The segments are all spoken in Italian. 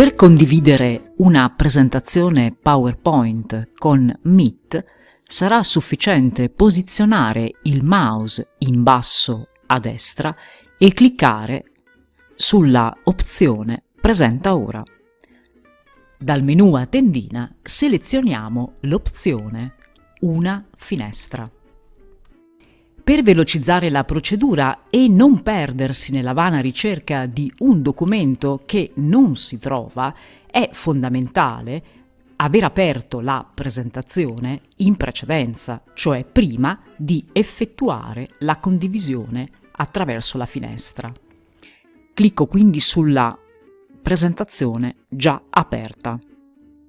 Per condividere una presentazione PowerPoint con Meet sarà sufficiente posizionare il mouse in basso a destra e cliccare sulla opzione Presenta ora. Dal menu a tendina selezioniamo l'opzione Una finestra. Per velocizzare la procedura e non perdersi nella vana ricerca di un documento che non si trova, è fondamentale aver aperto la presentazione in precedenza, cioè prima di effettuare la condivisione attraverso la finestra. Clicco quindi sulla presentazione già aperta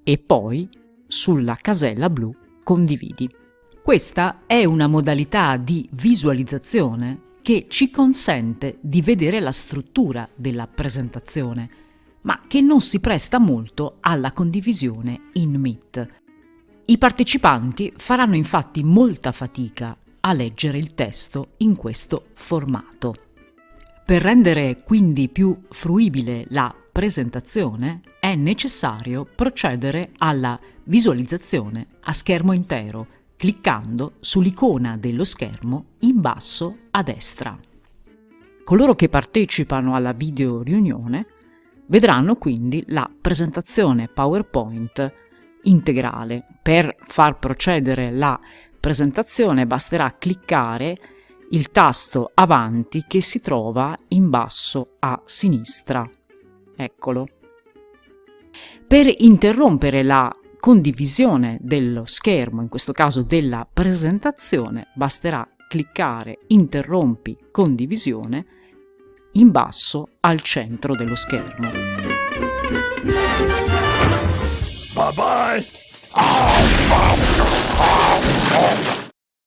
e poi sulla casella blu Condividi. Questa è una modalità di visualizzazione che ci consente di vedere la struttura della presentazione, ma che non si presta molto alla condivisione in Meet. I partecipanti faranno infatti molta fatica a leggere il testo in questo formato. Per rendere quindi più fruibile la presentazione è necessario procedere alla visualizzazione a schermo intero cliccando sull'icona dello schermo in basso a destra. Coloro che partecipano alla video riunione vedranno quindi la presentazione PowerPoint integrale. Per far procedere la presentazione basterà cliccare il tasto avanti che si trova in basso a sinistra. Eccolo. Per interrompere la condivisione dello schermo, in questo caso della presentazione, basterà cliccare Interrompi condivisione in basso al centro dello schermo. Bye bye.